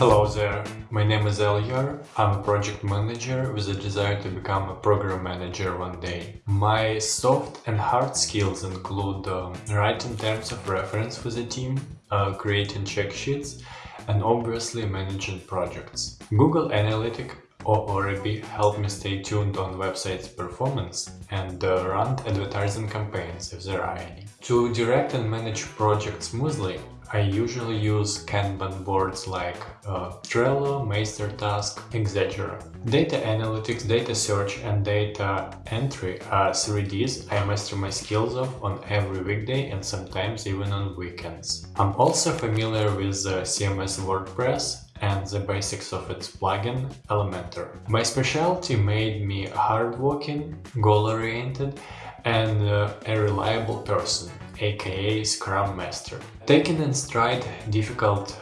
Hello there, my name is Elyar. I'm a project manager with a desire to become a program manager one day. My soft and hard skills include uh, writing terms of reference for the team, uh, creating check sheets, and obviously managing projects. Google Analytics or Orrebi help me stay tuned on website's performance and uh, run advertising campaigns if there are any. To direct and manage projects smoothly, I usually use Kanban boards like uh, Trello, MeisterTask, etc. Data analytics, data search and data entry are 3Ds I master my skills of on every weekday and sometimes even on weekends. I'm also familiar with uh, CMS WordPress and the basics of its plugin Elementor. My specialty made me hardworking, goal-oriented and uh, a reliable person, aka Scrum Master. Taking in stride difficult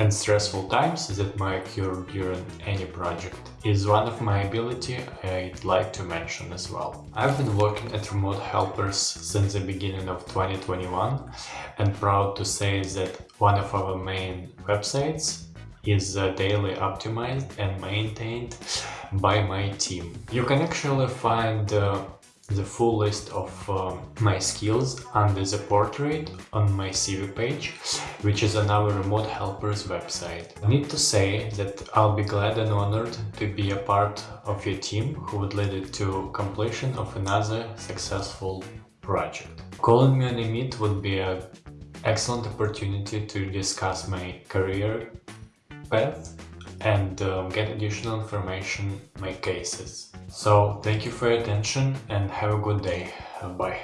and stressful times that might occur during any project is one of my ability I'd like to mention as well. I've been working at Remote Helpers since the beginning of 2021 and proud to say that one of our main websites is uh, daily optimized and maintained by my team. You can actually find uh, the full list of uh, my skills under the portrait on my CV page, which is on our Remote Helpers website. I need to say that I'll be glad and honored to be a part of your team who would lead it to completion of another successful project. Calling me on a meet would be an excellent opportunity to discuss my career path and um, get additional information, make cases. So thank you for your attention and have a good day. Bye.